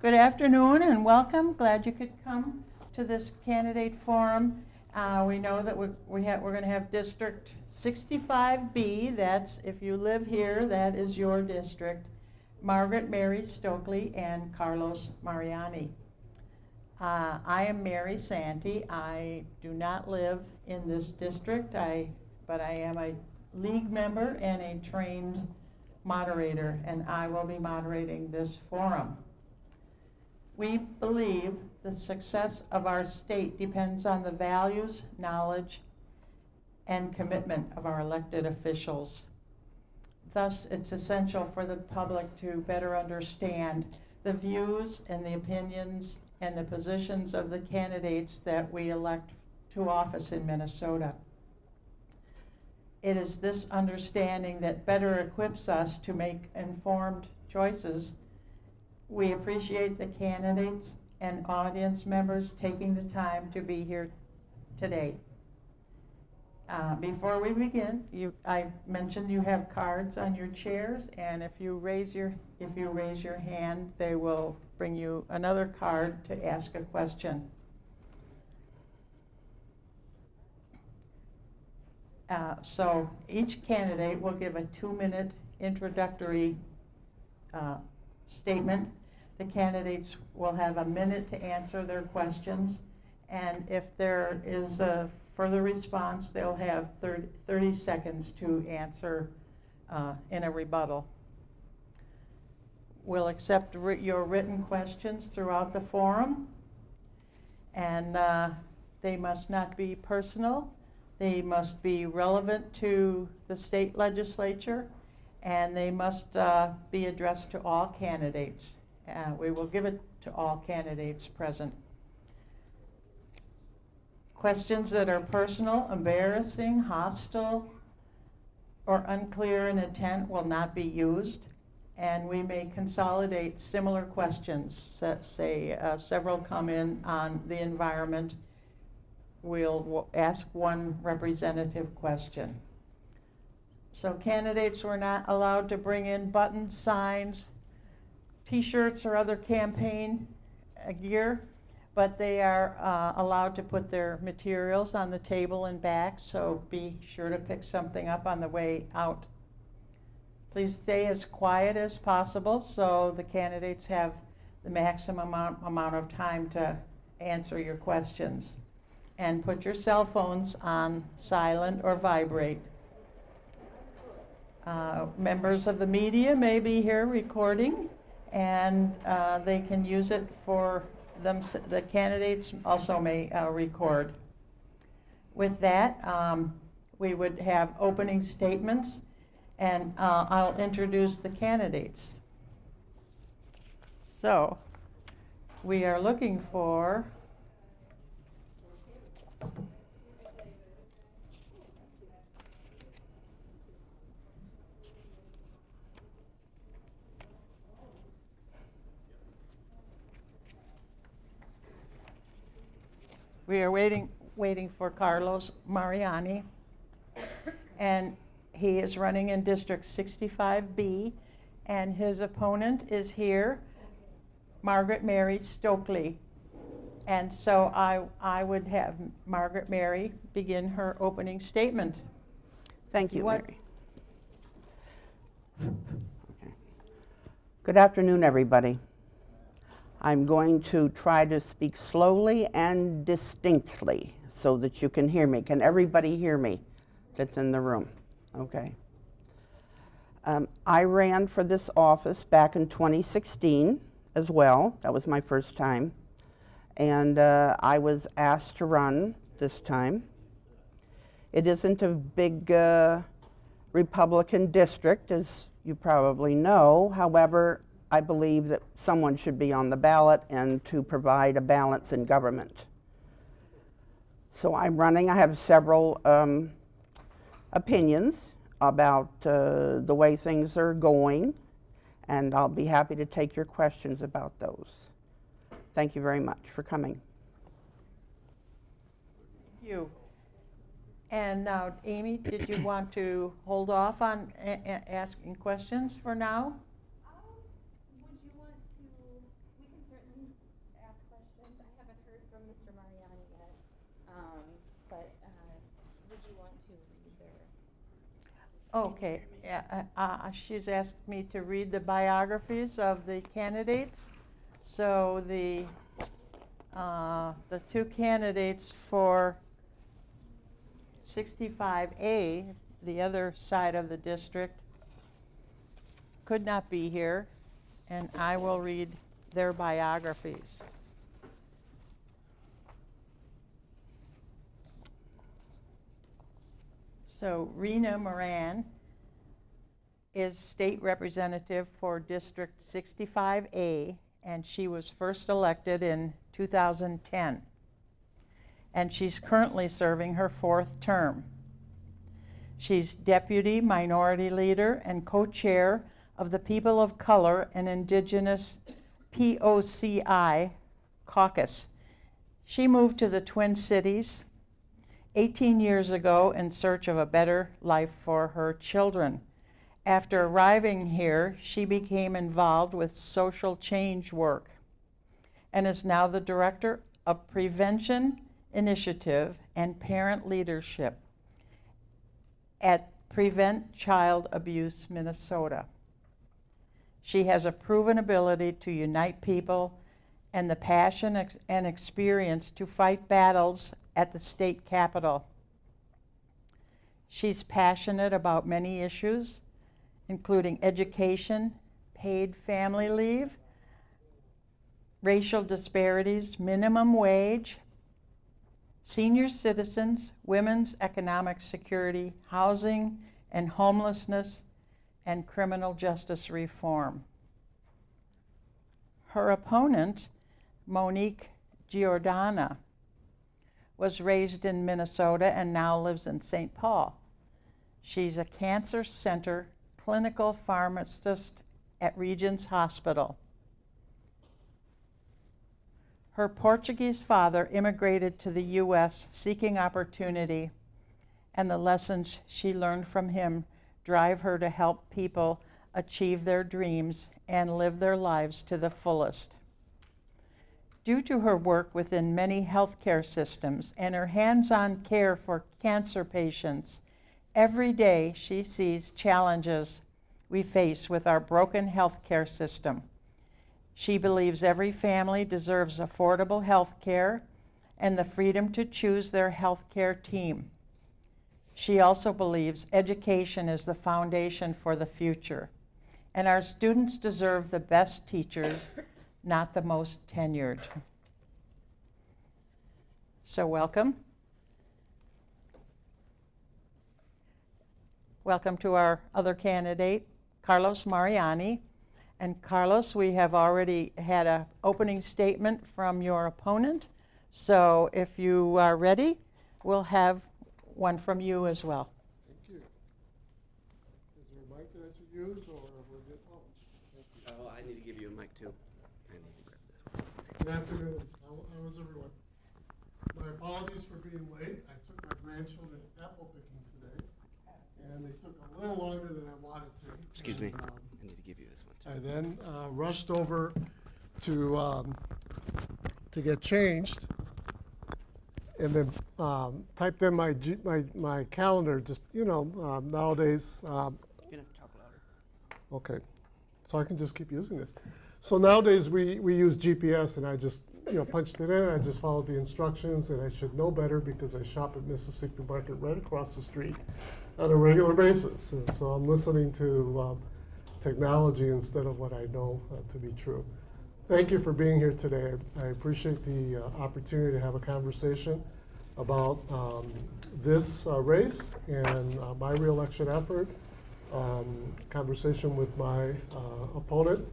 Good afternoon and welcome. Glad you could come to this candidate forum. Uh, we know that we, we we're going to have District 65B. That's if you live here, that is your district. Margaret Mary Stokely and Carlos Mariani. Uh, I am Mary Santee. I do not live in this district, I, but I am a league member and a trained moderator, and I will be moderating this forum. We believe the success of our state depends on the values, knowledge, and commitment of our elected officials. Thus, it's essential for the public to better understand the views and the opinions and the positions of the candidates that we elect to office in Minnesota. It is this understanding that better equips us to make informed choices. We appreciate the candidates and audience members taking the time to be here today. Uh, before we begin, you, I mentioned you have cards on your chairs, and if you raise your if you raise your hand, they will bring you another card to ask a question. Uh, so each candidate will give a two-minute introductory uh, statement. The candidates will have a minute to answer their questions, and if there is a further response, they'll have 30, 30 seconds to answer uh, in a rebuttal. We'll accept your written questions throughout the forum, and uh, they must not be personal. They must be relevant to the state legislature, and they must uh, be addressed to all candidates. Uh, we will give it to all candidates present. Questions that are personal, embarrassing, hostile, or unclear in intent will not be used. And we may consolidate similar questions, say uh, several come in on the environment. We'll ask one representative question. So candidates were not allowed to bring in buttons, signs, t-shirts, or other campaign uh, gear but they are uh, allowed to put their materials on the table and back, so be sure to pick something up on the way out. Please stay as quiet as possible so the candidates have the maximum amount, amount of time to answer your questions. And put your cell phones on silent or vibrate. Uh, members of the media may be here recording, and uh, they can use it for them, the candidates also may uh, record. With that, um, we would have opening statements, and uh, I'll introduce the candidates. So, we are looking for We are waiting, waiting for Carlos Mariani, and he is running in District 65B, and his opponent is here, Margaret Mary Stokely. And so I, I would have Margaret Mary begin her opening statement. Thank you, Mary. Okay. Good afternoon, everybody. I'm going to try to speak slowly and distinctly so that you can hear me. Can everybody hear me that's in the room? Okay. Um, I ran for this office back in 2016 as well. That was my first time. And uh, I was asked to run this time. It isn't a big uh, Republican district, as you probably know. However, I believe that someone should be on the ballot and to provide a balance in government. So I'm running. I have several um, opinions about uh, the way things are going, and I'll be happy to take your questions about those. Thank you very much for coming. Thank you. And now, Amy, did you want to hold off on asking questions for now? Mr. Mariani yet, um, but, uh, would you want to read their? Okay, yeah, uh, uh, she's asked me to read the biographies of the candidates. So the, uh, the two candidates for 65A, the other side of the district, could not be here, and I will read their biographies. So Rena Moran is state representative for District 65A, and she was first elected in 2010. And she's currently serving her fourth term. She's deputy minority leader and co-chair of the People of Color and Indigenous POCI caucus. She moved to the Twin Cities 18 years ago in search of a better life for her children. After arriving here, she became involved with social change work and is now the director of Prevention Initiative and Parent Leadership at Prevent Child Abuse Minnesota. She has a proven ability to unite people and the passion ex- and experience to fight battles at the state capitol. She's passionate about many issues, including education, paid family leave, racial disparities, minimum wage, senior citizens, women's economic security, housing and homelessness, and criminal justice reform. Her opponent, Monique Giordana, was raised in Minnesota and now lives in St. Paul. She's a cancer center clinical pharmacist at Regions Hospital. Her Portuguese father immigrated to the U.S. seeking opportunity, and the lessons she learned from him drive her to help people achieve their dreams and live their lives to the fullest. Due to her work within many healthcare systems and her hands-on care for cancer patients, every day she sees challenges we face with our broken healthcare system. She believes every family deserves affordable health care and the freedom to choose their healthcare team. She also believes education is the foundation for the future, and our students deserve the best teachers, not the most tenured. So welcome. Welcome to our other candidate, Carlos Mariani. And Carlos, we have already had an opening statement from your opponent. So if you are ready, we'll have one from you as well. Thank you. Is there a mic that I should use, or we're good? Oh, thank you. Oh, I need to give you a mic too. I need to grab this one. Good afternoon. How how is everyone? My apologies for being late. I took my grandchildren apple picking today, and they took a little longer than I wanted to. Excuse me. Um, I need to give you this one Too. I then uh, rushed over to, um, to get changed, and then um, typed in my, G- my, my calendar, just, you know, um, nowadays, um, You gonna talk louder? Okay, so I can just keep using this. So nowadays, we, we use GPS, and I just, you know, punched it in, and I just followed the instructions, and I should know better because I shop at Mississippi Market right across the street on a regular basis. And so I'm listening to um, technology instead of what I know uh, to be true. Thank you for being here today. I I appreciate the uh, opportunity to have a conversation about um, this uh, race and uh, my reelection effort um, conversation with my uh, opponent,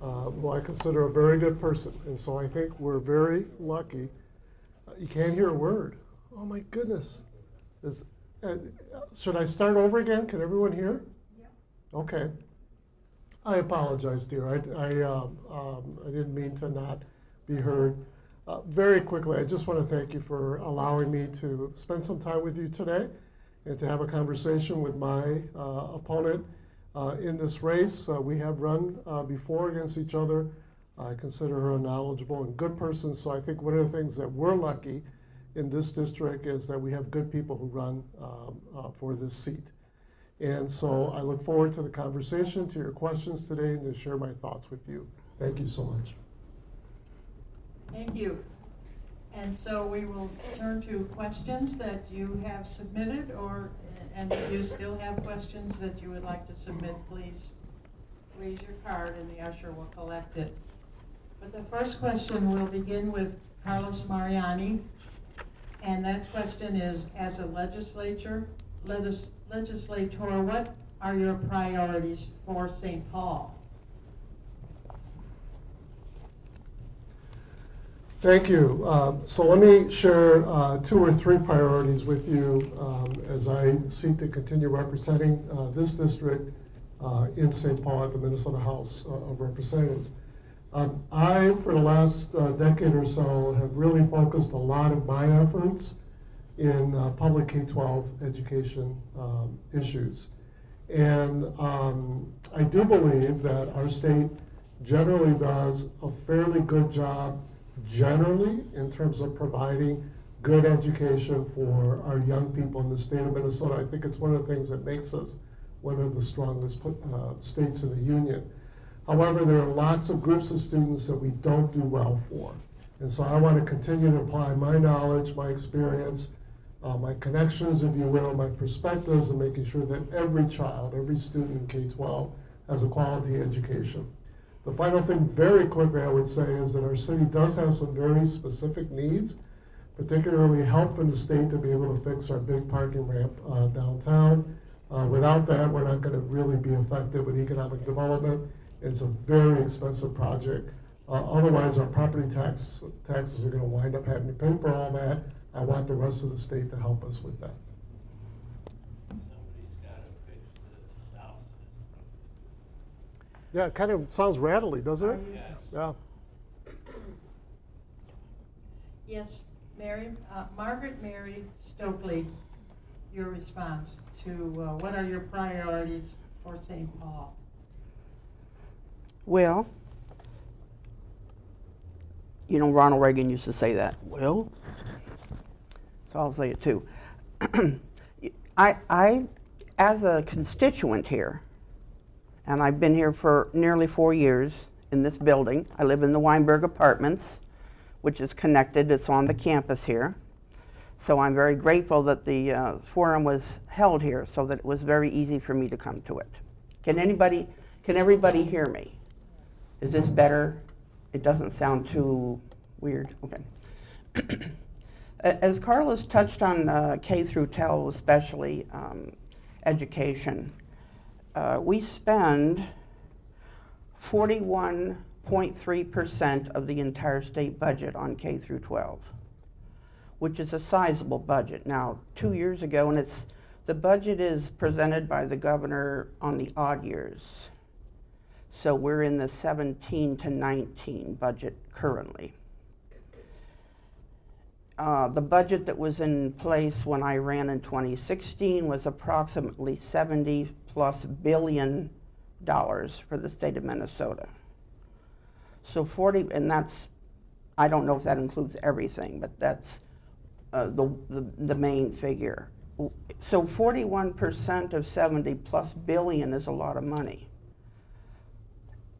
uh, who I consider a very good person. And so I think we're very lucky. Uh, you can't hear a word. Oh my goodness. Is, uh, should I start over again? Can everyone hear? Yeah. Okay. I apologize, dear. I, I, um, um, I didn't mean to not be heard. Uh, very quickly, I just want to thank you for allowing me to spend some time with you today and to have a conversation with my uh, opponent in this race. Uh, we have run uh, before against each other I consider her a knowledgeable and good person, so I think one of the things that we're lucky in this district is that we have good people who run um, uh, for this seat. And so I look forward to the conversation, to your questions today, and to share my thoughts with you. Thank you so much. Thank you. And so we will turn to questions that you have submitted, or, and if you still have questions that you would like to submit, please raise your card and the usher will collect it. But the first question will begin with Carlos Mariani. And that question is, as a legislature, legis- legislator, what are your priorities for St. Paul? Thank you. Um, So let me share uh, two or three priorities with you um, as I seek to continue representing uh, this district uh, in St. Paul at the Minnesota House uh, of Representatives. Um, I, for the last uh, decade or so, have really focused a lot of my efforts in uh, public K-12 education um, issues. And um, I do believe that our state generally does a fairly good job generally in terms of providing good education for our young people in the state of Minnesota. I think it's one of the things that makes us one of the strongest uh, states in the union. However, there are lots of groups of students that we don't do well for. And so I want to continue to apply my knowledge, my experience, uh, my connections, if you will, my perspectives, and making sure that every child, every student in K-12 has a quality education. The final thing, very quickly, I would say, is that our city does have some very specific needs, particularly help from the state to be able to fix our big parking ramp uh, downtown. Uh, without that, we're not going to really be effective with economic development. It's a very expensive project. Uh, otherwise, our property tax taxes are going to wind up having to pay for all that. I want the rest of the state to help us with that. Somebody's gotta fix the south. Yeah, it kind of sounds rattly, doesn't it? Yes. Yeah. Yes, Mary, uh, Margaret Mary Stokely, your response to uh, what are your priorities for St. Paul? Well, you know, Ronald Reagan used to say that. Well, so I'll say it too. I, I, as a constituent here, and I've been here for nearly four years in this building. I live in the Weinberg Apartments, which is connected. It's on the campus here. So I'm very grateful that the uh, forum was held here so that it was very easy for me to come to it. Can anybody, can everybody hear me? Is this better? It doesn't sound too weird. Okay. As Carlos touched on uh, K through 12, especially um, education, uh, we spend 41.3% of the entire state budget on K through 12, which is a sizable budget. Now, two years ago, and it's the budget is presented by the governor on the odd years. So we're in the 17 to 19 budget currently. Uh, the budget that was in place when I ran in 2016 was approximately 70 plus billion dollars for the state of Minnesota. So 40, and that's, I don't know if that includes everything, but that's uh, the, the, the main figure. So 41% of 70 plus billion is a lot of money.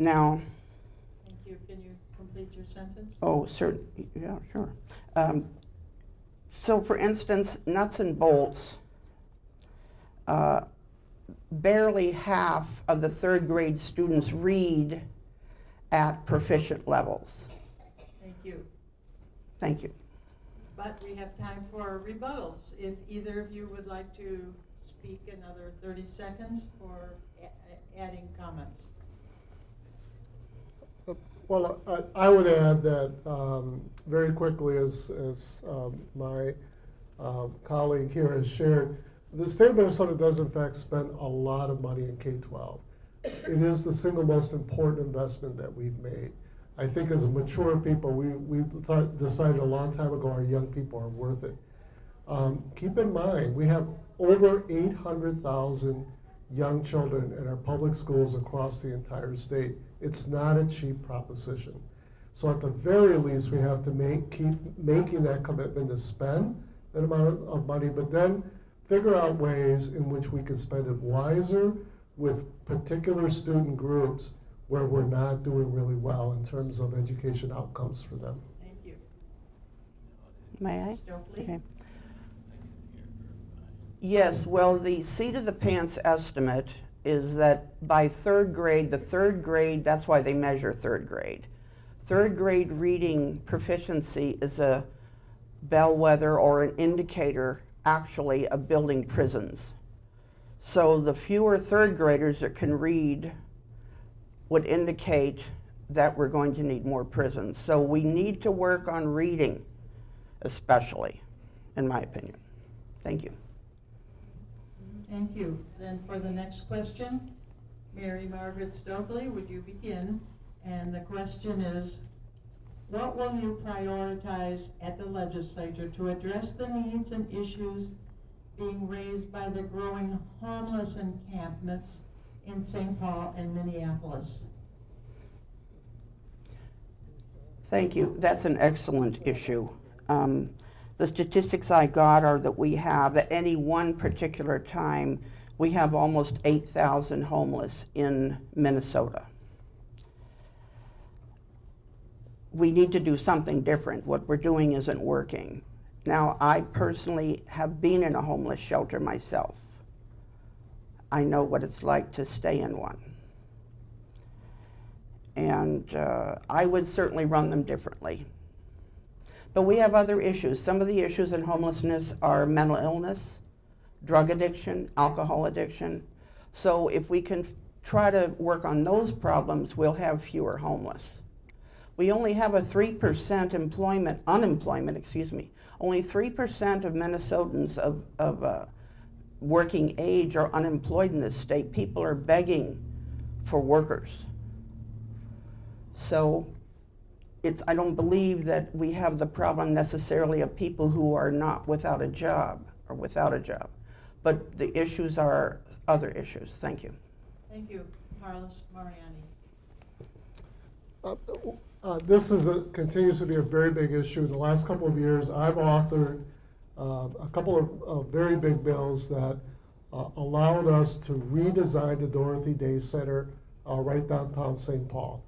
Now, Thank you. Can you complete your sentence? Oh, cer yeah, sure. Um, so for instance, nuts and bolts, uh, barely half of the third grade students read at proficient levels. Thank you. Thank you. But we have time for rebuttals. If either of you would like to speak another 30 seconds for a- a- adding comments. Well, I, I would add that um, very quickly, as, as um, my um, colleague here has shared, the state of Minnesota does in fact spend a lot of money in K-12. It is the single most important investment that we've made. I think as mature people, we, we decided a long time ago our young people are worth it. Um, keep in mind, we have over 800,000 young children in our public schools across the entire state. It's not a cheap proposition. So at the very least, we have to make, keep making that commitment to spend that amount of money, but then figure out ways in which we can spend it wiser with particular student groups where we're not doing really well in terms of education outcomes for them. Thank you. May I? Stokely? Okay. Yes, well, the seat of the pants estimate is that by third grade, the third grade, that's why they measure third grade. Third grade reading proficiency is a bellwether or an indicator, actually, of building prisons. So the fewer third graders that can read would indicate that we're going to need more prisons. So we need to work on reading, especially, in my opinion. Thank you. Thank you. Then for the next question, Mary Margaret Stokely, would you begin? And the question is, what will you prioritize at the legislature to address the needs and issues being raised by the growing homeless encampments in St. Paul and Minneapolis? Thank you. That's an excellent issue. Um, the statistics I got are that we have, at any one particular time, we have almost 8,000 homeless in Minnesota. We need to do something different. What we're doing isn't working. Now, I personally have been in a homeless shelter myself. I know what it's like to stay in one and uh, I would certainly run them differently. But we have other issues. Some of the issues in homelessness are mental illness, drug addiction, alcohol addiction. So if we can try to work on those problems, we'll have fewer homeless. We only have a 3% employment, unemployment, excuse me. Only 3% of Minnesotans of, of uh, working age are unemployed in this state. People are begging for workers. So it's, I don't believe that we have the problem necessarily of people who are not without a job or without a job. But the issues are other issues. Thank you. Thank you, Carlos Mariani. Uh, uh, This is a, continues to be a very big issue. In the last couple of years, I've authored uh, a couple of, of very big bills that uh, allowed us to redesign the Dorothy Day Center uh, right downtown St. Paul.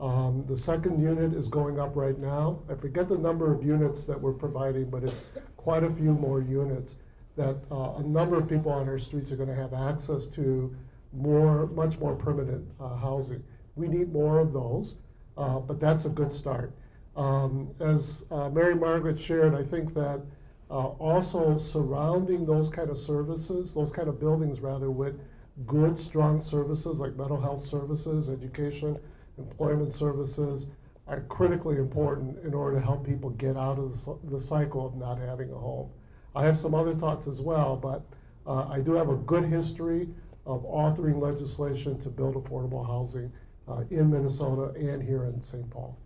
Um, The second unit is going up right now. I forget the number of units that we're providing, but it's quite a few more units that uh, a number of people on our streets are going to have access to more, much more permanent uh, housing. We need more of those, uh, but that's a good start. Um, As uh, Mary Margaret shared, I think that uh, also surrounding those kind of services, those kind of buildings rather, with good, strong services like mental health services, education, employment services are critically important in order to help people get out of the cycle of not having a home. I have some other thoughts as well, but uh, I do have a good history of authoring legislation to build affordable housing uh, in Minnesota and here in St. Paul.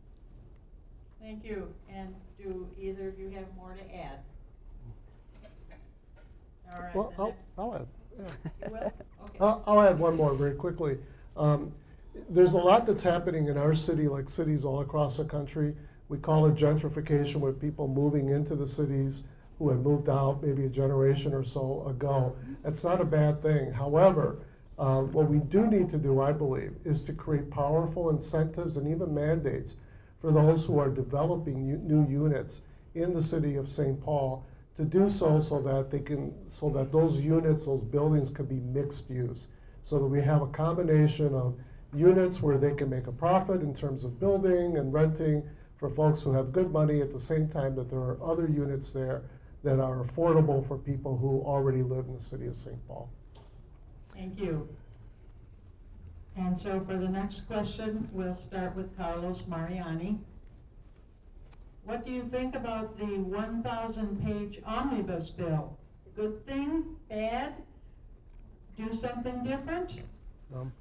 Thank you. And do either of you have more to add? All right. Well, I'll, I'll add, yeah. You? Okay. I'll, I'll add one more very quickly. Um, there's a lot that's happening in our city, like cities all across the country. We call it gentrification, with people moving into the cities who had moved out maybe a generation or so ago. It's not a bad thing. However, uh, what we do need to do, I believe, is to create powerful incentives and even mandates for those who are developing new units in the city of St. Paul to do so so that they can, so that those units, those buildings can be mixed use. So that we have a combination of units where they can make a profit in terms of building and renting for folks who have good money at the same time that there are other units there that are affordable for people who already live in the city of St. Paul. Thank you. And so for the next question, we'll start with Carlos Mariani. What do you think about the 1,000-page omnibus bill? Good thing, bad? Do something different? Um,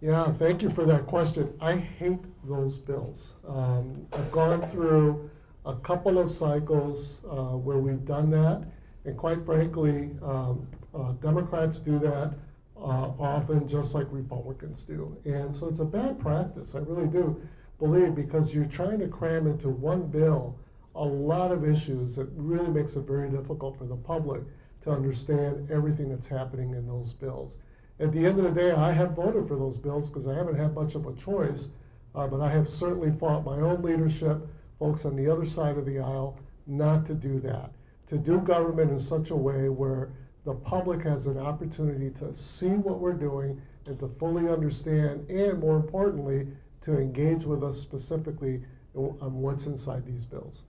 Yeah, thank you for that question. I hate those bills. Um, I've gone through a couple of cycles uh, where we've done that, and quite frankly, um, uh, Democrats do that uh, often, just like Republicans do. And so it's a bad practice, I really do believe, because you're trying to cram into one bill a lot of issues that really makes it very difficult for the public to understand everything that's happening in those bills. At the end of the day, I have voted for those bills because I haven't had much of a choice, uh, but I have certainly fought my own leadership, folks on the other side of the aisle, not to do that. To do government in such a way where the public has an opportunity to see what we're doing and to fully understand, and more importantly, to engage with us specifically on what's inside these bills.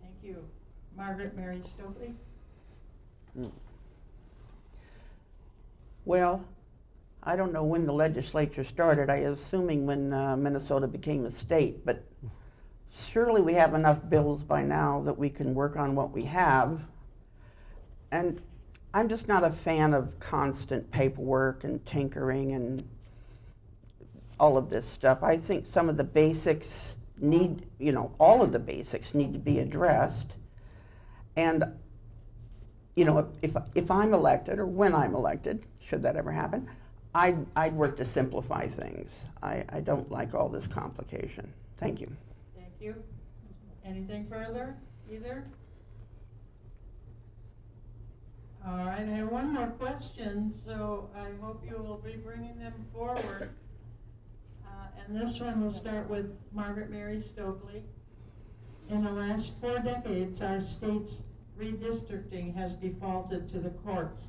Thank you. Margaret Mary Stokely? Well, I don't know when the legislature started. I'm assuming when uh, Minnesota became a state, but surely we have enough bills by now that we can work on what we have. And I'm just not a fan of constant paperwork and tinkering and all of this stuff. I think some of the basics need, you know, all of the basics need to be addressed. And you know, if, if I'm elected, or when I'm elected, should that ever happen, I'd, I'd work to simplify things. I, I don't like all this complication. Thank you. Thank you. Anything further, either? All right, I have one more question, so I hope you will be bringing them forward. Uh, And this one will start with Margaret Mary Stokely. In the last four decades, our state's redistricting has defaulted to the courts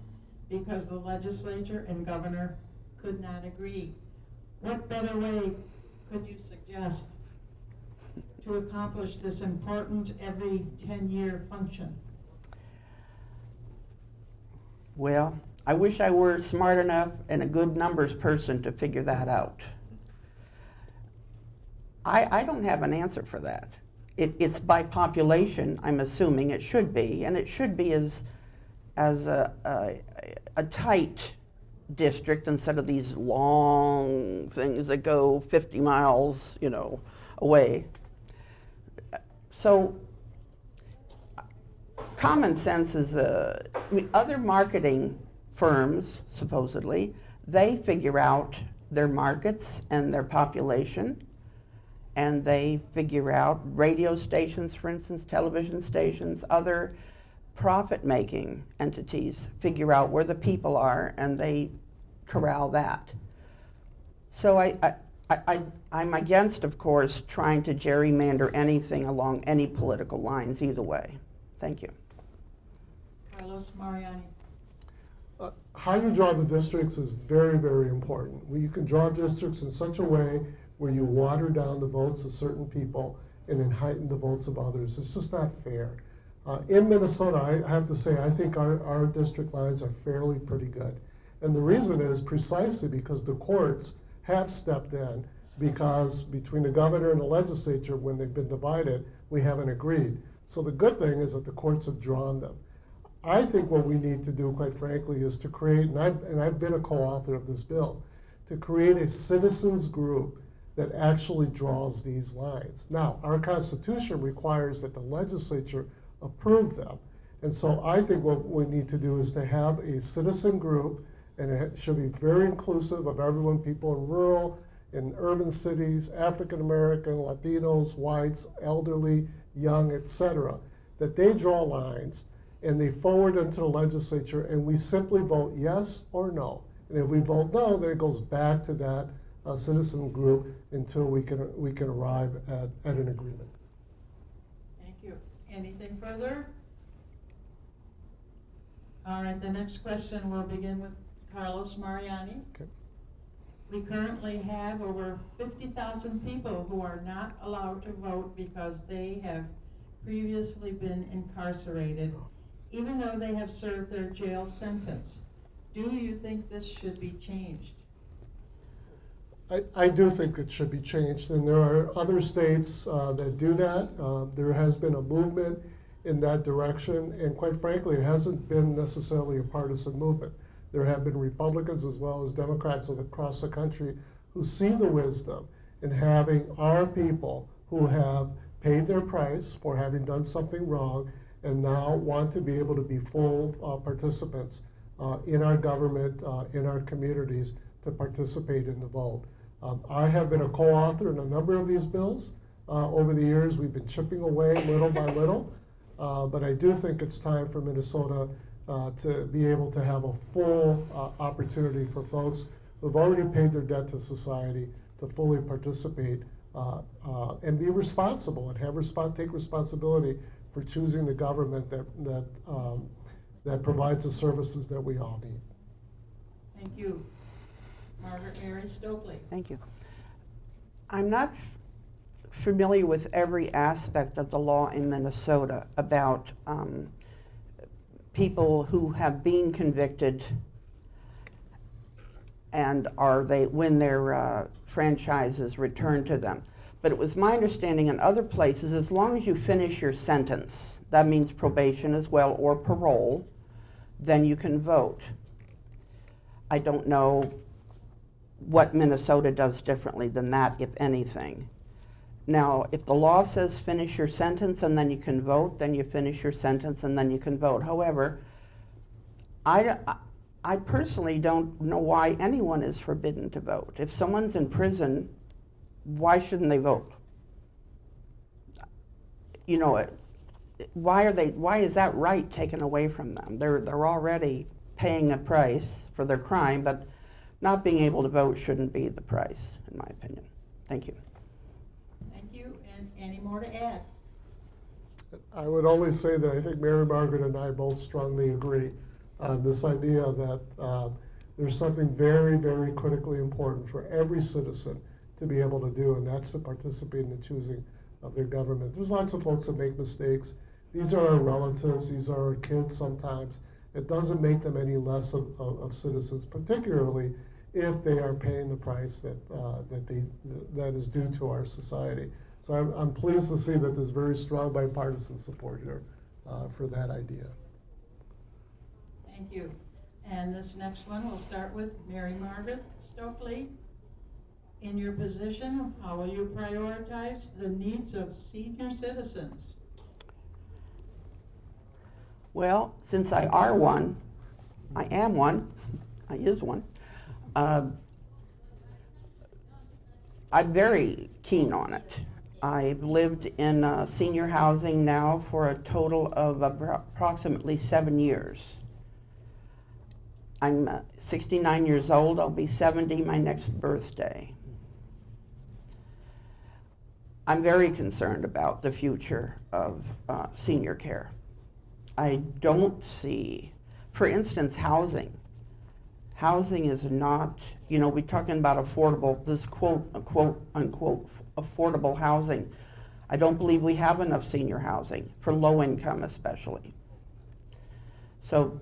because the legislature and governor could not agree. What better way could you suggest to accomplish this important every 10-year function? Well, I wish I were smart enough and a good numbers person to figure that out. I, I don't have an answer for that. It, it's by population, I'm assuming it should be, and it should be as, as a, a, a tight district instead of these long things that go 50 miles, you know, away. So common sense is, uh, other marketing firms, supposedly, they figure out their markets and their population, and they figure out radio stations, for instance, television stations, other profit-making entities figure out where the people are, and they corral that. So I, I, I- I'm against, of course, trying to gerrymander anything along any political lines either way. Thank you. Carlos Mariani. Uh, How you draw the districts is very, very important. Well, You can draw districts in such a way where you water down the votes of certain people and then heighten the votes of others. It's just not fair. Uh, in Minnesota, I have to say, I think our, our district lines are fairly pretty good. And the reason is precisely because the courts have stepped in because between the governor and the legislature, when they've been divided, we haven't agreed. So the good thing is that the courts have drawn them. I think what we need to do, quite frankly, is to create, and I've, and I've been a co-author of this bill, to create a citizens group that actually draws these lines. Now, our Constitution requires that the legislature approve them. And so I think what we need to do is to have a citizen group, and it should be very inclusive of everyone, people in rural, in urban cities, African American, Latinos, whites, elderly, young, etc. that they draw lines and they forward them to the legislature, and we simply vote yes or no. And if we vote no, then it goes back to that uh, citizen group until we can, we can arrive at, at an agreement. Thank you. Anything further? All right, the next question will begin with Carlos Mariani. Okay. We currently have over 50,000 people who are not allowed to vote because they have previously been incarcerated, even though they have served their jail sentence. Do you think this should be changed? I, I do think it should be changed, and there are other states uh, that do that. Uh, there has been a movement in that direction, and quite frankly, it hasn't been necessarily a partisan movement. There have been Republicans as well as Democrats across the country who see the wisdom in having our people who have paid their price for having done something wrong and now want to be able to be full uh, participants uh, in our government, uh, in our communities, to participate in the vote. Um, I have been a co-author in a number of these bills. Uh, over the years, we've been chipping away little by little. Uh, but I do think it's time for Minnesota uh, to be able to have a full uh, opportunity for folks who've already paid their debt to society to fully participate uh, uh, and be responsible and have respon take responsibility for choosing the government that, that, um, that provides the services that we all need. Thank you. Margaret Mary Stokely. Thank you. I'm not familiar with every aspect of the law in Minnesota about um, people who have been convicted and are they, when their uh, franchises returned to them. But it was my understanding in other places, as long as you finish your sentence, that means probation as well, or parole, then you can vote. I don't know what Minnesota does differently than that, if anything. Now, if the law says finish your sentence and then you can vote, then you finish your sentence and then you can vote. However, I, I personally don't know why anyone is forbidden to vote. If someone's in prison, why shouldn't they vote? You know, it- why are they, why is that right taken away from them? They're, they're already paying a price for their crime, but not being able to vote shouldn't be the price, in my opinion. Thank you. Thank you. And any more to add? I would only say that I think Mary Margaret and I both strongly agree on this idea that um, there's something very, very critically important for every citizen to be able to do, and that's to participate in the choosing of their government. There's lots of folks that make mistakes. These are our relatives, these are our kids sometimes. It doesn't make them any less of, of, of citizens, particularly if they are paying the price that, uh, that, they, that is due to our society. So I'm, I'm pleased to see that there's very strong bipartisan support here uh, for that idea. Thank you. And this next one, we'll start with Mary Margaret Stokely. In your position, how will you prioritize the needs of senior citizens? Well, since I are one, I am one, I is one, um, I'm very keen on it. I've lived in uh, senior housing now for a total of approximately seven years. I'm uh, 69 years old, I'll be 70 my next birthday. I'm very concerned about the future of uh, senior care. I don't see, for instance, housing. Housing is not, you know, we're talking about affordable, this quote, quote, unquote, affordable housing. I don't believe we have enough senior housing, for low income especially. So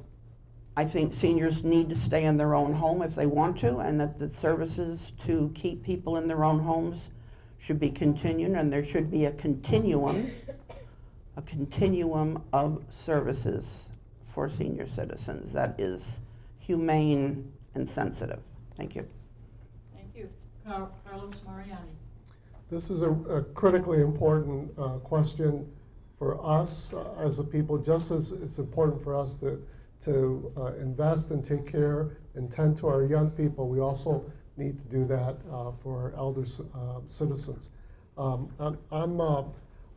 I think seniors need to stay in their own home if they want to, and that the services to keep people in their own homes should be continued, and there should be a continuum, a continuum of services for senior citizens that is humane and sensitive. Thank you. Thank you. Car- Carlos Mariani. This is a, a critically important uh, question for us uh, as a people, just as it's important for us to, to uh, invest and take care and tend to our young people. We also need to do that uh, for our elder uh, citizens. Um, I'm, I'm, uh,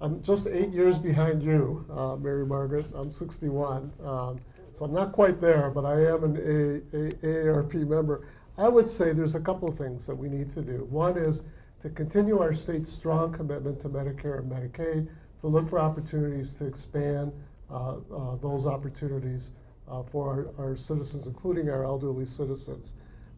I'm just eight years behind you, Mary Margaret. I'm 61. Um, so I'm not quite there, but I am an A, A, AARP member. I would say there's a couple of things that we need to do. One is to continue our state's strong commitment to Medicare and Medicaid, to look for opportunities to expand uh, uh, those opportunities uh, for our, our citizens, including our elderly citizens.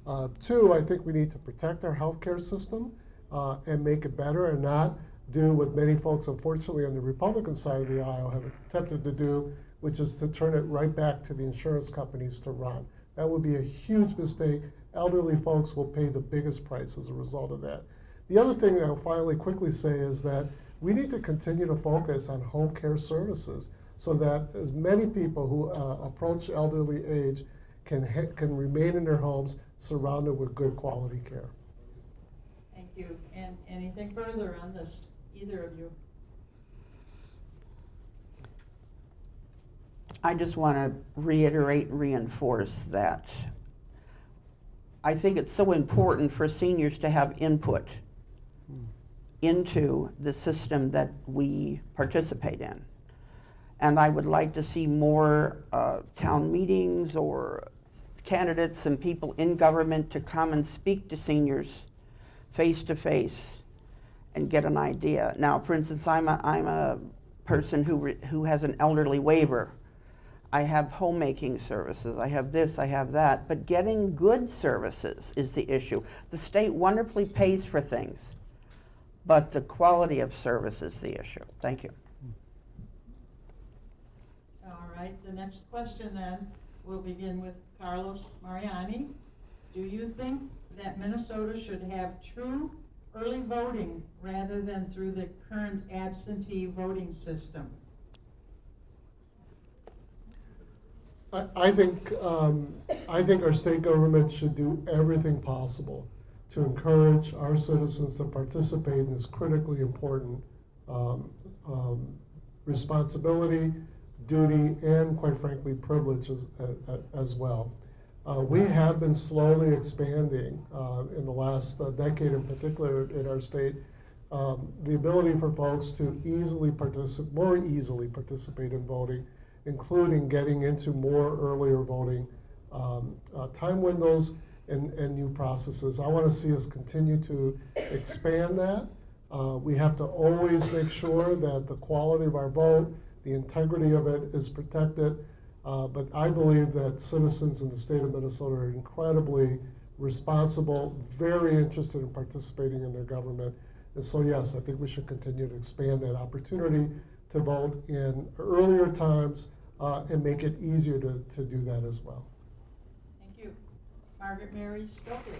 Uh, two, I think we need to protect our healthcare system uh, and make it better and not do what many folks, unfortunately, on the Republican side of the aisle have attempted to do, which is to turn it right back to the insurance companies to run. That would be a huge mistake. Elderly folks will pay the biggest price as a result of that. The other thing I'll finally quickly say is that we need to continue to focus on home care services so that as many people who uh, approach elderly age can, can remain in their homes surrounded with good quality care. Thank you. And anything further on this, either of you? I just want to reiterate and reinforce that I think it's so important for seniors to have input into the system that we participate in. And I would like to see more uh, town meetings or candidates and people in government to come and speak to seniors face to face and get an idea. Now, for instance, I'm a, I'm a person who, who has an elderly waiver. I have homemaking services, I have this, I have that, but getting good services is the issue. The state wonderfully pays for things, but the quality of service is the issue. Thank you. All right, the next question then, we'll begin with Carlos Mariani. Do you think that Minnesota should have true early voting rather than through the current absentee voting system? I, think, um, I think our state government should do everything possible to encourage our citizens to participate in this critically important um, um, responsibility, duty, and quite frankly, privilege as, a- a- as well. Uh, we have been slowly expanding uh, in the last uh, decade in particular in our state, um, the ability for folks to easily participate, more easily participate in voting, including getting into more earlier voting um, uh, time windows and, and new processes. I want to see us continue to expand that. Uh, we have to always make sure that the quality of our vote, the integrity of it is protected. Uh, but I believe that citizens in the state of Minnesota are incredibly responsible, very interested in participating in their government. And so, yes, I think we should continue to expand that opportunity to vote in earlier times uh, and make it easier to, to do that as well. Thank you. Margaret Mary Stokely.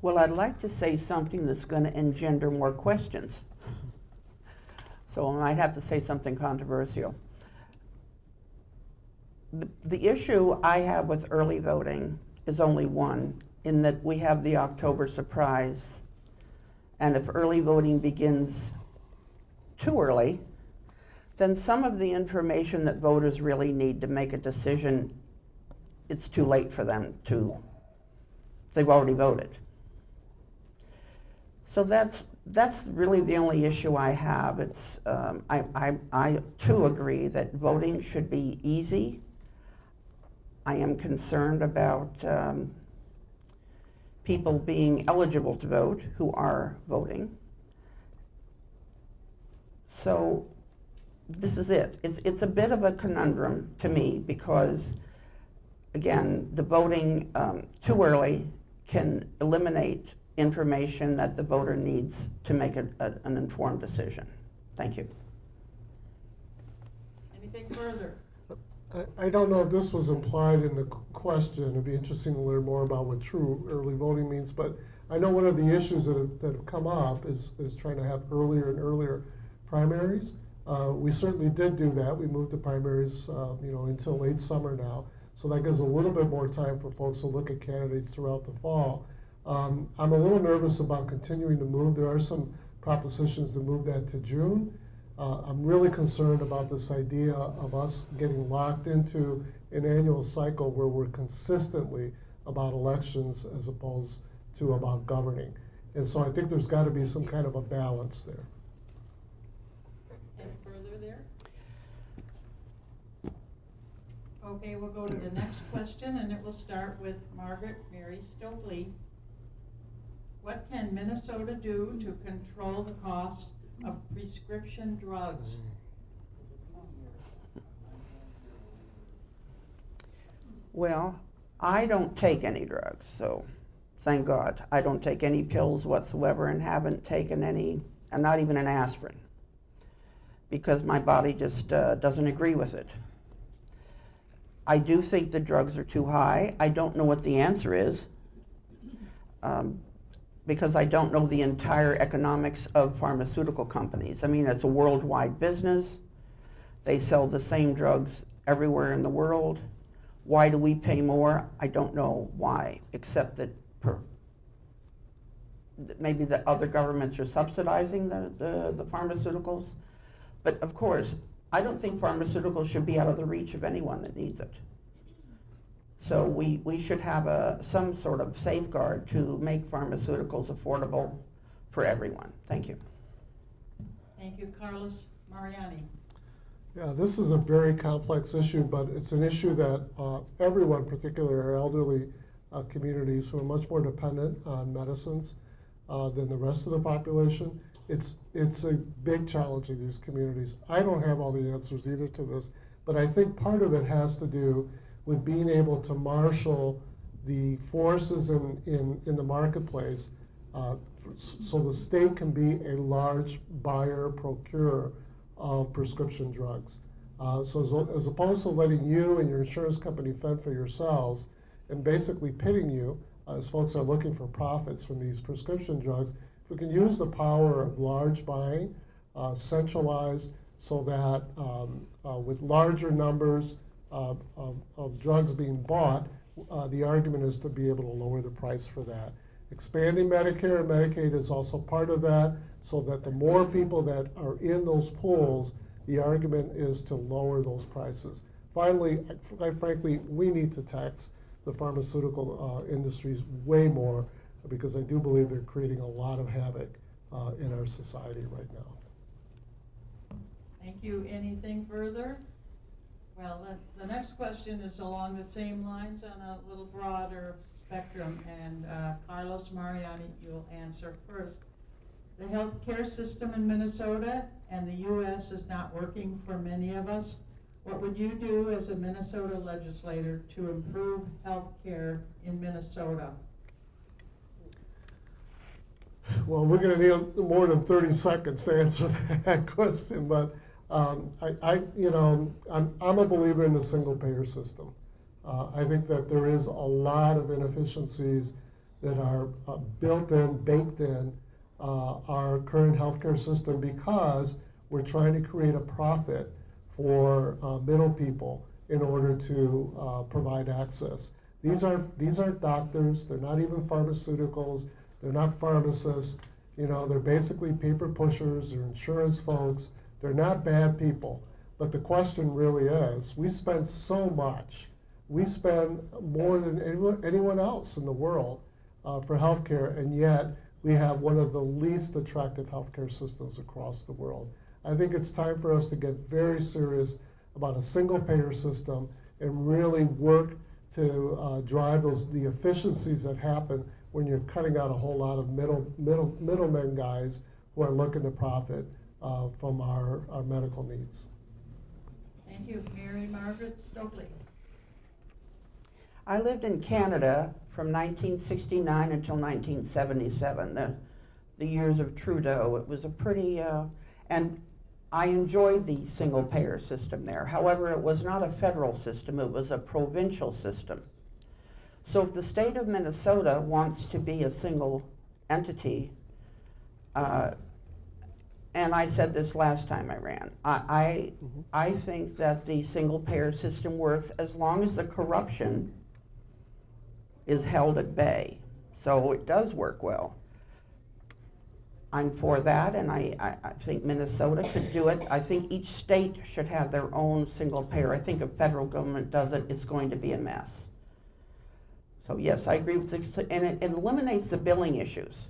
Well, I'd like to say something that's going to engender more questions. So I might have to say something controversial. The, the issue I have with early voting is only one, in that we have the October surprise. And if early voting begins too early, then some of the information that voters really need to make a decision, it's too late for them to, they've already voted. So that's, that's really the only issue I have. It's, um, I, I, I too agree that voting should be easy. I am concerned about um, people being eligible to vote who are voting. So this is it. It's, it's a bit of a conundrum to me because, again, the voting um, too early can eliminate information that the voter needs to make a, a, an informed decision. Thank you. Anything further? I, I don't know if this was implied in the question. It'd be interesting to learn more about what true early voting means. But I know one of the issues that have, that have come up is, is trying to have earlier and earlier primaries. Uh, we certainly did do that. We moved the primaries, uh, you know, until late summer now. So that gives a little bit more time for folks to look at candidates throughout the fall. Um, I'm a little nervous about continuing to move. There are some propositions to move that to June. Uh, I'm really concerned about this idea of us getting locked into an annual cycle where we're consistently about elections as opposed to about governing. And so I think there's got to be some kind of a balance there. Any further there? Okay, we'll go to the next question, and it will start with Margaret Mary Stokely. What can Minnesota do to control the cost of prescription drugs? Well, I don't take any drugs, so thank God. I don't take any pills whatsoever and haven't taken any, and not even an aspirin, because my body just uh, doesn't agree with it. I do think the drugs are too high. I don't know what the answer is, um, because I don't know the entire economics of pharmaceutical companies. I mean, it's a worldwide business. They sell the same drugs everywhere in the world. Why do we pay more? I don't know why, except that per, maybe the other governments are subsidizing the, the, the pharmaceuticals. But of course, I don't think pharmaceuticals should be out of the reach of anyone that needs it. So we, we should have a, some sort of safeguard to make pharmaceuticals affordable for everyone. Thank you. Thank you, Carlos Mariani. Yeah, this is a very complex issue, but it's an issue that uh, everyone, particularly our elderly uh, communities who are much more dependent on medicines uh, than the rest of the population, it's, it's a big challenge in these communities. I don't have all the answers either to this, but I think part of it has to do with being able to marshal the forces in, in, in the marketplace uh, f- so the state can be a large buyer, procurer of prescription drugs. Uh, so as, as opposed to letting you and your insurance company fend for yourselves and basically pitting you, uh, as folks are looking for profits from these prescription drugs, if we can use the power of large buying, uh, centralized, so that um, uh, with larger numbers of, of, drugs being bought, uh, the argument is to be able to lower the price for that. Expanding Medicare and Medicaid is also part of that, so that the more people that are in those pools, the argument is to lower those prices. Finally, quite frankly, we need to tax the pharmaceutical uh, industries way more because I do believe they're creating a lot of havoc uh, in our society right now. Thank you. Anything further? Well, the, the next question is along the same lines on a little broader spectrum, and uh, Carlos Mariani, you'll answer first. The healthcare system in Minnesota and the U.S. is not working for many of us. What would you do as a Minnesota legislator to improve healthcare in Minnesota? Well, we're going to need more than 30 seconds to answer that question, but um, I, I, you know, I'm, I'm a believer in the single payer system. Uh, I think that there is a lot of inefficiencies that are uh, built in, baked in uh, our current healthcare system because we're trying to create a profit for uh, middle people in order to uh, provide access. These are these aren't doctors. They're not even pharmaceuticals. They're not pharmacists. You know, they're basically paper pushers. They're insurance folks. They're not bad people. But the question really is, we spend so much. We spend more than anyone, else in the world uh, for healthcare, and yet we have one of the least attractive healthcare systems across the world. I think it's time for us to get very serious about a single payer system and really work to uh, drive those the efficiencies that happen when you're cutting out a whole lot of middle middle middlemen guys who are looking to profit uh, from our, our medical needs. Thank you. Mary Margaret Stokely. I lived in Canada from 1969 until 1977, the, the years of Trudeau. It was a pretty, uh, and I enjoyed the single payer system there. However, it was not a federal system, it was a provincial system. So if the state of Minnesota wants to be a single entity, uh, and I said this last time I ran, I, I, mm-hmm. I think that the single payer system works as long as the corruption is held at bay. So it does work well. I'm for that, and I, I, I think Minnesota could do it. I think each state should have their own single payer. I think if federal government does it, it's going to be a mess. So yes, I agree with this, and it, it eliminates the billing issues.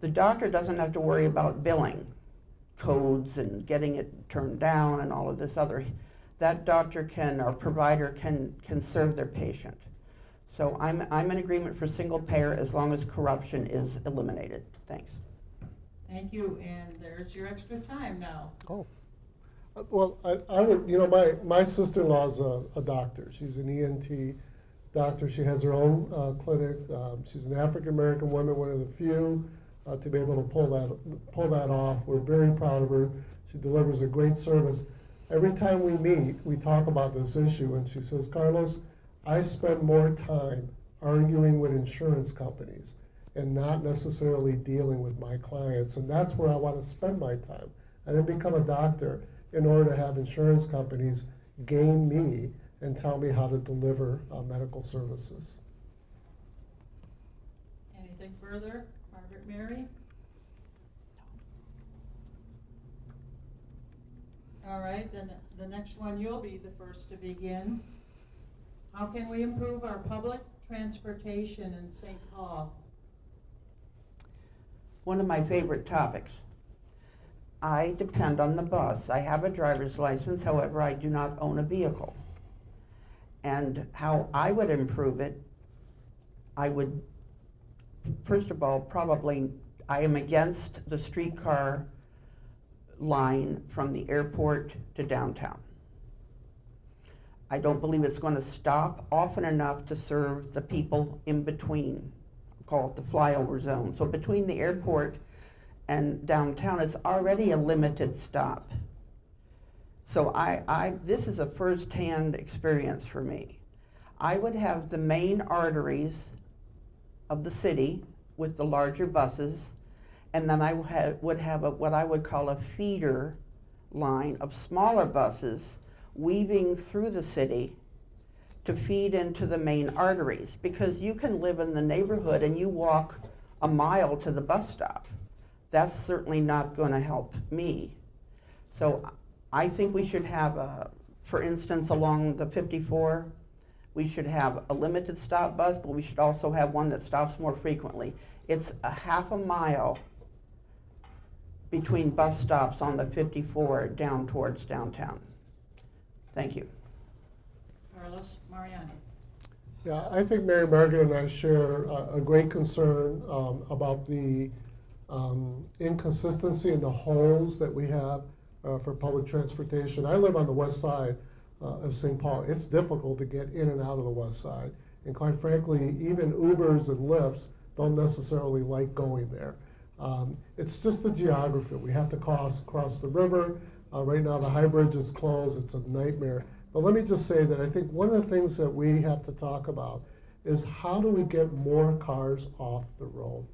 The doctor doesn't have to worry about billing codes and getting it turned down and all of this other. That doctor can, or provider can, can serve their patient. So I'm, I'm in agreement for single payer as long as corruption is eliminated. Thanks. Thank you, and there's your extra time now. Oh. Uh, Well, I, I would, you know, my, my sister-in-law's a, a doctor. She's an ENT doctor. She has her own uh, clinic. Um, she's an African-American woman, one of the few uh, to be able to pull that, pull that off. We're very proud of her. She delivers a great service. Every time we meet, we talk about this issue, and she says, Carlos, I spend more time arguing with insurance companies and not necessarily dealing with my clients. And that's where I want to spend my time. I didn't become a doctor in order to have insurance companies game me and tell me how to deliver uh, medical services. Anything further? Mary? All right, then the next one, you'll be the first to begin. How can we improve our public transportation in St. Paul? One of my favorite topics. I depend on the bus. I have a driver's license, however, I do not own a vehicle. And how I would improve it, I would, first of all, probably, I am against the streetcar line from the airport to downtown. I don't believe it's going to stop often enough to serve the people in between, call it the flyover zone. So between the airport and downtown, it's already a limited stop. So I, I, this is a first-hand experience for me. I would have the main arteries of the city with the larger buses, and then I would have, a, what I would call a feeder line of smaller buses weaving through the city to feed into the main arteries because you can live in the neighborhood and you walk a mile to the bus stop. That's certainly not going to help me. So I think we should have, a, for instance, along the 54, we should have a limited stop bus, but we should also have one that stops more frequently. It's a half a mile between bus stops on the 54 down towards downtown. Thank you. Carlos Mariani. Yeah, I think Mary Margaret and I share a, a great concern um, about the um, inconsistency and the holes that we have uh, for public transportation. I live on the west side uh, of St. Paul. It's difficult to get in and out of the west side. And quite frankly, even Ubers and Lyfts don't necessarily like going there. Um, it's just the geography. We have to cross, cross the river. Uh, right now, the high bridge is closed. It's a nightmare. But let me just say that I think one of the things that we have to talk about is how do we get more cars off the road?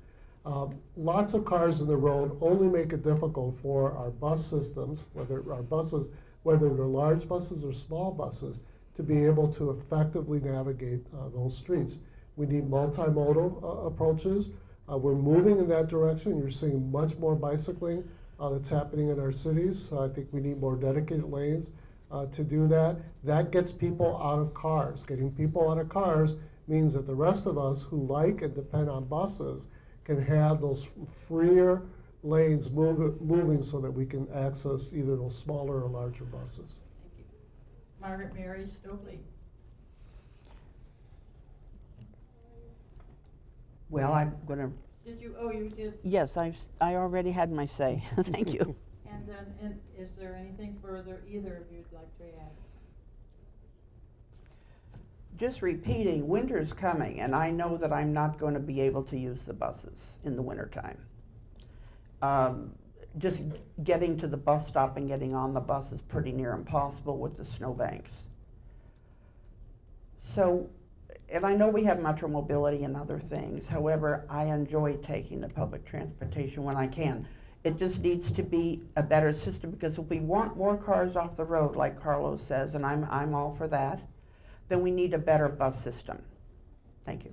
Um, lots of cars in the road only make it difficult for our bus systems, whether our buses, whether they're large buses or small buses, to be able to effectively navigate uh, those streets. We need multimodal uh, approaches. Uh, we're moving in that direction. You're seeing much more bicycling uh, that's happening in our cities. So I think we need more dedicated lanes uh, to do that. That gets people out of cars. Getting people out of cars means that the rest of us who like and depend on buses can have those freer lanes move, moving so that we can access either those smaller or larger buses. Thank you. Margaret Mary Stokely. Well, I'm going to, Did you, oh, you did, yes, I've, I already had my say. Thank you. and then, and is there anything further either of you'd like to add? Just repeating, winter's coming, and I know that I'm not going to be able to use the buses in the wintertime. Um, just getting to the bus stop and getting on the bus is pretty near impossible with the snowbanks. So, and I know we have metro mobility and other things. However, I enjoy taking the public transportation when I can. It just needs to be a better system because if we want more cars off the road, like Carlos says, and I'm, I'm all for that, then we need a better bus system. Thank you.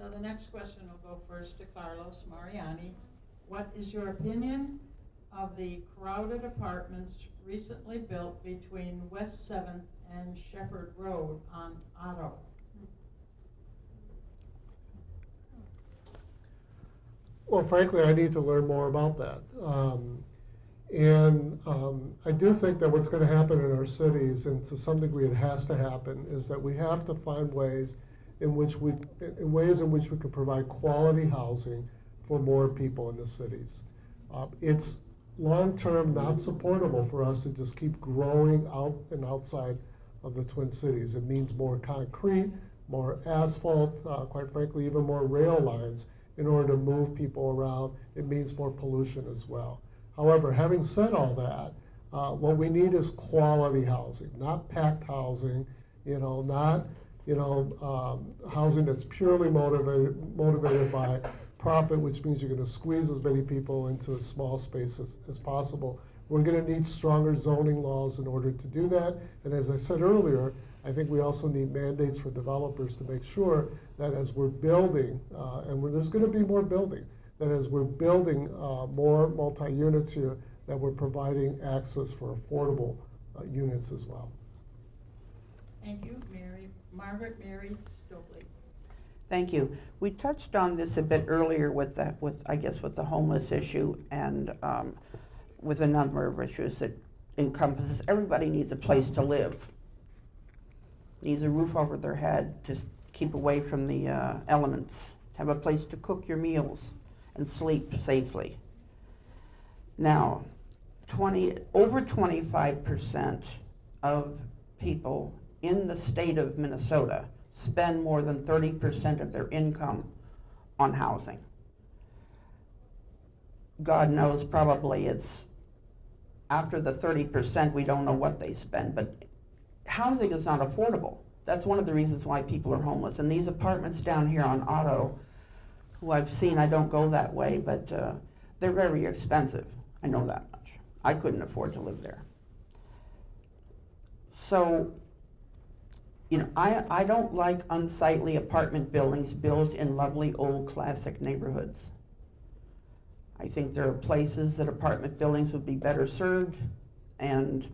So the next question will go first to Carlos Mariani. What is your opinion of the crowded apartments recently built between West Seventh and Shepard Road on Otto? Well, frankly, I need to learn more about that. Um, and um, I do think that what's going to happen in our cities, and to some degree it has to happen, is that we have to find ways in which we, in ways in which we can provide quality housing for more people in the cities. Uh, it's long-term not supportable for us to just keep growing out and outside of the Twin Cities. It means more concrete, more asphalt, uh, quite frankly, even more rail lines in order to move people around. It means more pollution as well. However, having said all that, uh, what we need is quality housing, not packed housing, you know, not you know, um, housing that's purely motivated, motivated by profit, which means you're going to squeeze as many people into a small space as, as possible. We're going to need stronger zoning laws in order to do that. And as I said earlier, I think we also need mandates for developers to make sure that as we're building, uh, and there's going to be more building, that as we're building uh, more multi-units here, that we're providing access for affordable uh, units as well. Thank you, Mary, Margaret Mary Stokely. Thank you. We touched on this a bit earlier with the, with, I guess, with the homeless issue and um, with a number of issues that encompasses, everybody needs a place to live. Needs a roof over their head to keep away from the uh, elements, have a place to cook your meals and sleep safely. Now, 20, over 25% of people in the state of Minnesota spend more than 30% of their income on housing. God knows probably it's after the 30%, we don't know what they spend, but housing is not affordable. That's one of the reasons why people are homeless. And these apartments down here on Otto, who I've seen, I don't go that way, but uh, they're very expensive. I know that much. I couldn't afford to live there. So, you know, I, I don't like unsightly apartment buildings built in lovely old classic neighborhoods. I think there are places that apartment buildings would be better served, and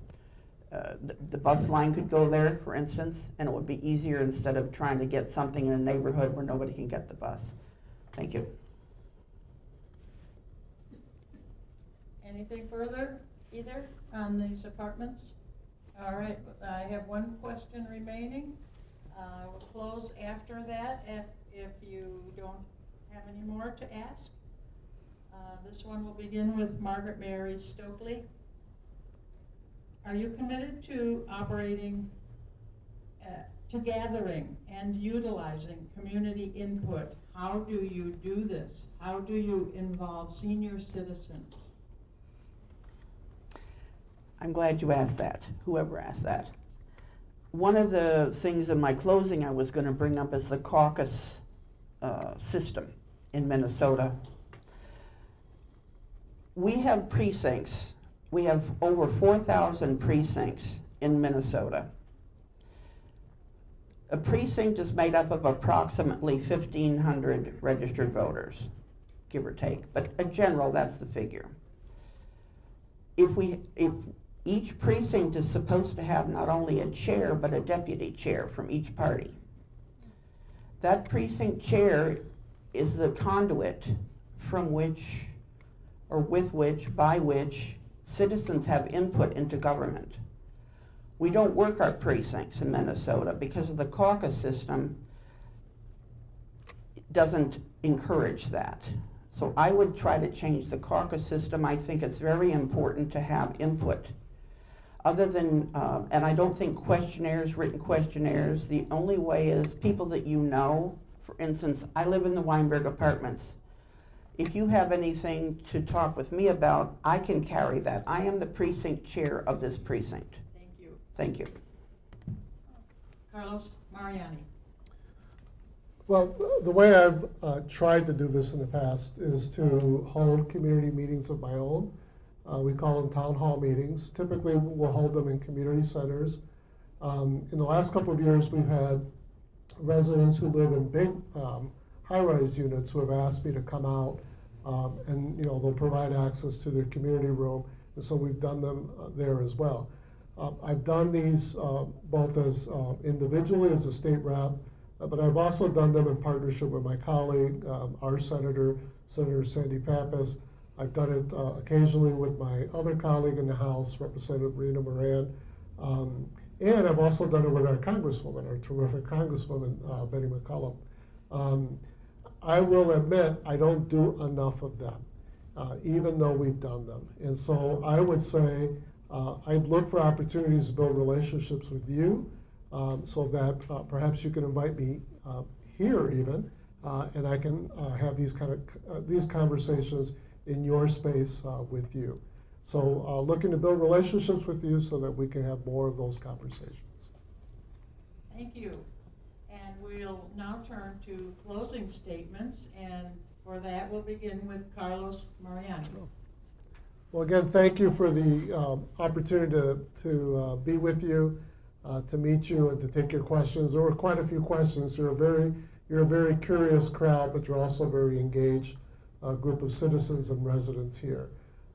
uh, the, the bus line could go there, for instance, and it would be easier instead of trying to get something in a neighborhood where nobody can get the bus. Thank you. Anything further, either, on these apartments? All right, I have one question remaining. Uh, We'll close after that if, if you don't have any more to ask. Uh, This one will begin with Margaret Mary Stokely. Are you committed to operating, uh, to gathering and utilizing community input? How do you do this? How do you involve senior citizens? I'm glad you asked that, whoever asked that. One of the things in my closing I was going to bring up is the caucus uh, system in Minnesota. We have precincts. We have over 4,000 precincts in Minnesota. A precinct is made up of approximately 1,500 registered voters, give or take, but in general, that's the figure if we, if each precinct is supposed to have not only a chair, but a deputy chair from each party. That precinct chair is the conduit from which, or with which, by which, citizens have input into government. We don't work our precincts in Minnesota because of the caucus system doesn't encourage that. So I would try to change the caucus system. I think it's very important to have input. Other than, uh, and I don't think questionnaires, written questionnaires, the only way is people that you know. For instance, I live in the Weinberg Apartments. If you have anything to talk with me about, I can carry that. I am the precinct chair of this precinct. Thank you. Thank you. Carlos Mariani. Well, the way I've uh, tried to do this in the past is to hold community meetings of my own. Uh, we call them town hall meetings. Typically, we'll hold them in community centers. Um, in the last couple of years, we've had residents who live in big um, high-rise units who have asked me to come out, um, and you know they'll provide access to their community room, and so we've done them uh, there as well. Uh, I've done these uh, both as uh, individually as a state rep, uh, but I've also done them in partnership with my colleague, um, our senator, Senator Sandy Pappas. I've done it uh, occasionally with my other colleague in the House, Representative Rena Moran. Um, and I've also done it with our Congresswoman, our terrific Congresswoman, uh, Betty McCollum. Um, I will admit I don't do enough of them, uh, even though we've done them. And so I would say uh, I'd look for opportunities to build relationships with you um, so that uh, perhaps you can invite me uh, here even, and I can have these kind of these conversations in your space uh, with you. So uh, looking to build relationships with you so that we can have more of those conversations. Thank you. And we'll now turn to closing statements, and for that, we'll begin with Carlos Mariani. Well, again, thank you for the um, opportunity to, to uh, be with you, uh, to meet you, and to take your questions. There were quite a few questions. You're a very, you're a very curious crowd, but you're also very engaged uh, group of citizens and residents here.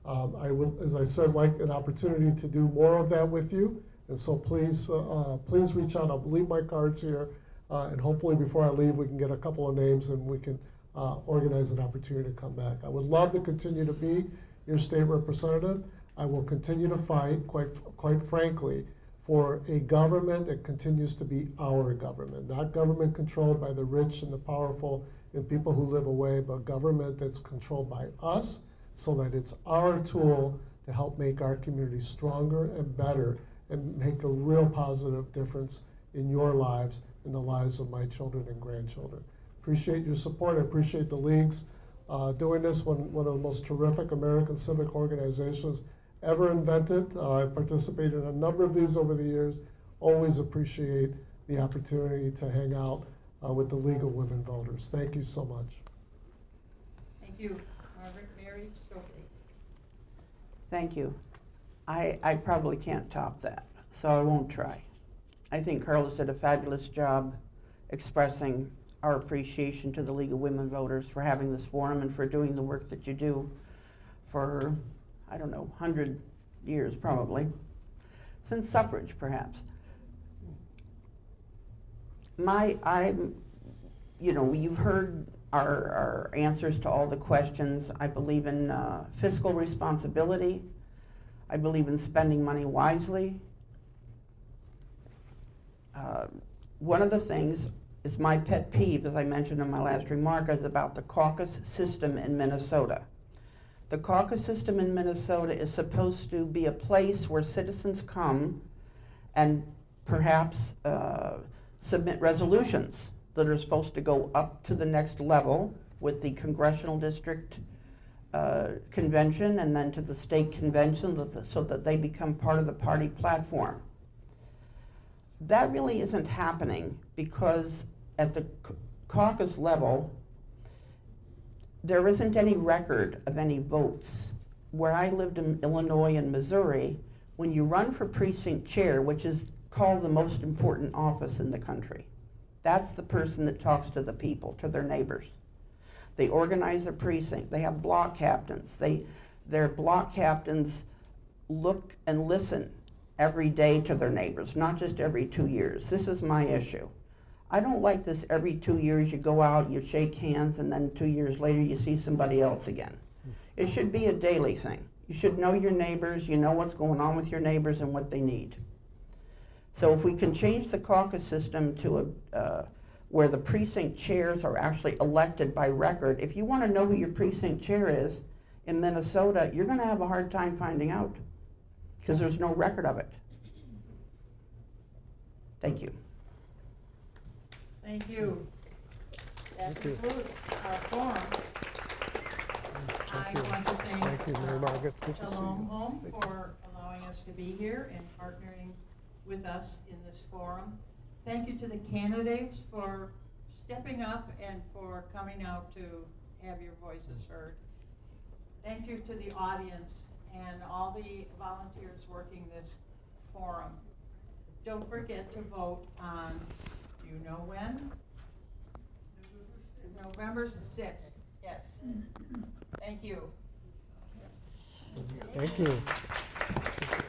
Um, I would, as I said, like an opportunity to do more of that with you. And so please, uh, uh, please reach out. I'll leave my cards here. Uh, and hopefully before I leave, we can get a couple of names and we can uh, organize an opportunity to come back. I would love to continue to be your state representative. I will continue to fight, quite, quite frankly, for a government that continues to be our government, not government controlled by the rich and the powerful and people who live away, but government that's controlled by us so that it's our tool to help make our community stronger and better and make a real positive difference in your lives and the lives of my children and grandchildren. Appreciate your support. I appreciate the leagues uh, doing this, one, one of the most terrific American civic organizations ever invented. Uh, I've participated in a number of these over the years. Always appreciate the opportunity to hang out uh, with the League of Women Voters. Thank you so much. Thank you. Margaret Mary Stokely. Thank you. I, I probably can't top that, so I won't try. I think Carlos did a fabulous job expressing our appreciation to the League of Women Voters for having this forum and for doing the work that you do for, I don't know, 100 years probably, since suffrage perhaps. My, I'm, you know, you've heard our, our answers to all the questions. I believe in uh, fiscal responsibility. I believe in spending money wisely. Uh, one of the things is my pet peeve, as I mentioned in my last remark, is about the caucus system in Minnesota. The caucus system in Minnesota is supposed to be a place where citizens come and perhaps uh, submit resolutions that are supposed to go up to the next level with the congressional district uh, convention and then to the state convention so that- they become part of the party platform. That really isn't happening because at the caucus level, there isn't any record of any votes. Where I lived in Illinois and Missouri, when you run for precinct chair, which is called the most important office in the country, that's the person that talks to the people, to their neighbors. They organize a precinct. They have block captains. They, their block captains look and listen every day to their neighbors, not just every two years. This is my issue. I don't like this every two years you go out, you shake hands, and then two years later you see somebody else again. It should be a daily thing. You should know your neighbors, you know what's going on with your neighbors and what they need. So if we can change the caucus system to a, uh, where the precinct chairs are actually elected by record, if you want to know who your precinct chair is in Minnesota, you're going to have a hard time finding out because there's no record of it. Thank you. Thank you. That Thank you. concludes our forum. I want to thank Thank you, Mary uh, Margaret. Good to see you. Home Thank you. for allowing us to be here and partnering with us in this forum. Thank you to the candidates for stepping up and for coming out to have your voices heard. Thank you to the audience and all the volunteers working this forum. Don't forget to vote on, you know when? November sixth, yes. Thank you. Thank you.